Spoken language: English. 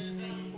Amen.